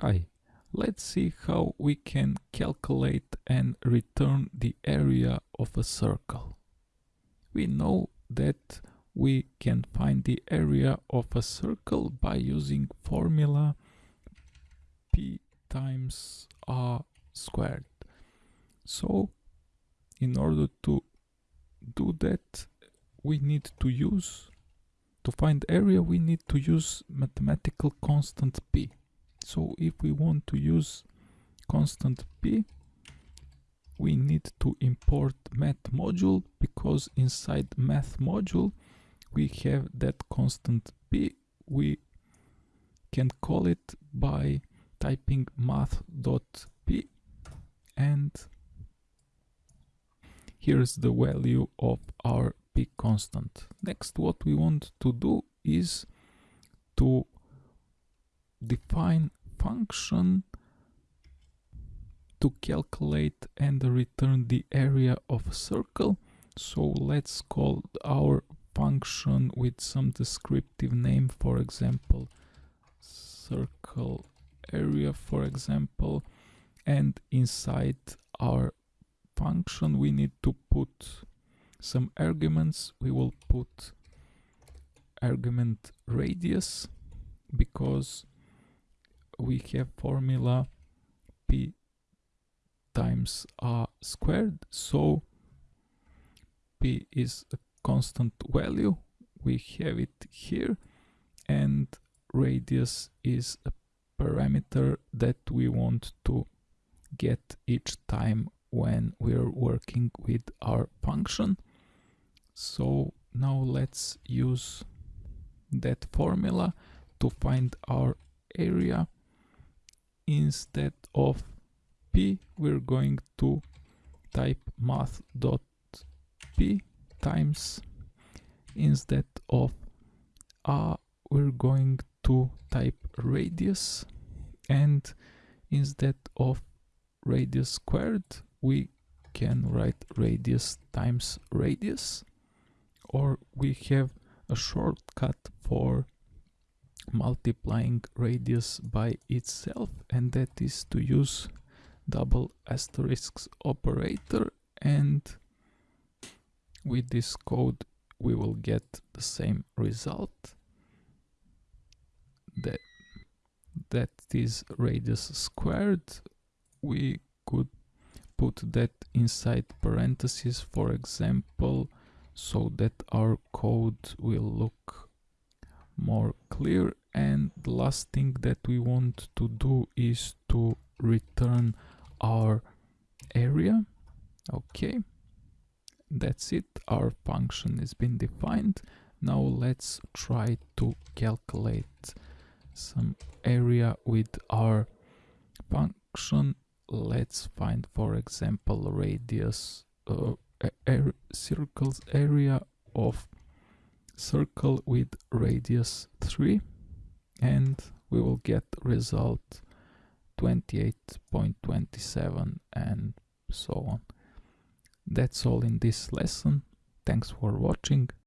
Hi, let's see how we can calculate and return the area of a circle. We know that we can find the area of a circle by using formula p times r squared. So in order to do that we need to use to find area we need to use mathematical constant p so if we want to use constant p we need to import math module because inside math module we have that constant p. We can call it by typing math.p and here's the value of our p constant. Next what we want to do is to define function to calculate and return the area of a circle. So let's call our function with some descriptive name for example circle area for example. And inside our function we need to put some arguments. We will put argument radius because we have formula p times r squared. So p is a constant value. We have it here. And radius is a parameter that we want to get each time when we're working with our function. So now let's use that formula to find our area instead of p we're going to type math.p times instead of r we're going to type radius. And instead of radius squared we can write radius times radius. Or we have a shortcut for multiplying radius by itself and that is to use double asterisks operator and with this code we will get the same result. That that is radius squared. We could put that inside parentheses for example so that our code will look more clear and the last thing that we want to do is to return our area. Okay that's it. Our function has been defined. Now let's try to calculate some area with our function. Let's find for example radius uh, circles area of circle with radius 3 and we will get result 28.27 and so on. That's all in this lesson. Thanks for watching.